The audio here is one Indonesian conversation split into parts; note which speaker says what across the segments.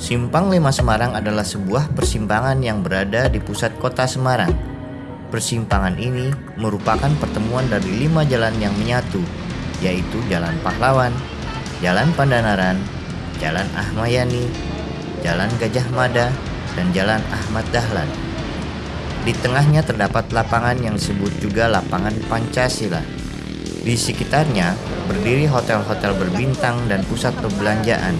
Speaker 1: Simpang 5 Semarang adalah sebuah persimpangan yang berada di pusat kota Semarang. Persimpangan ini merupakan pertemuan dari lima jalan yang menyatu, yaitu Jalan Pahlawan, Jalan Pandanaran, Jalan Ahmayani, Jalan Gajah Mada, dan Jalan Ahmad Dahlan. Di tengahnya terdapat lapangan yang disebut juga lapangan Pancasila. Di sekitarnya berdiri hotel-hotel berbintang dan pusat perbelanjaan.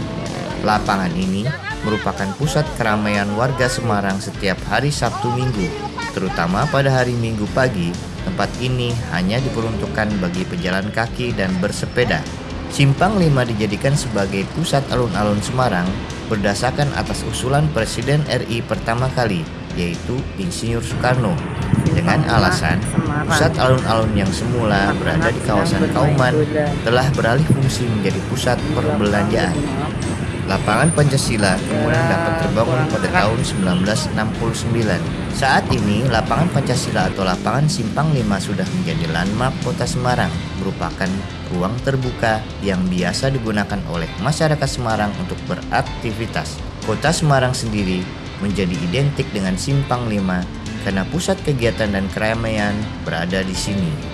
Speaker 1: Lapangan ini merupakan pusat keramaian warga Semarang setiap hari Sabtu Minggu, terutama pada hari Minggu pagi. Tempat ini hanya diperuntukkan bagi pejalan kaki dan bersepeda. Simpang 5 dijadikan sebagai pusat alun-alun Semarang berdasarkan atas usulan Presiden RI pertama kali, yaitu Insinyur Soekarno. Dengan alasan pusat alun-alun yang semula berada di kawasan Kauman telah beralih fungsi menjadi pusat perbelanjaan. Lapangan Pancasila kemudian dapat terbangun pada tahun 1969. Saat ini, Lapangan Pancasila atau Lapangan Simpang 5 sudah menjadi landmark kota Semarang, merupakan ruang terbuka yang biasa digunakan oleh masyarakat Semarang untuk beraktivitas. Kota Semarang sendiri menjadi identik dengan Simpang 5 karena pusat kegiatan dan keramaian berada di sini.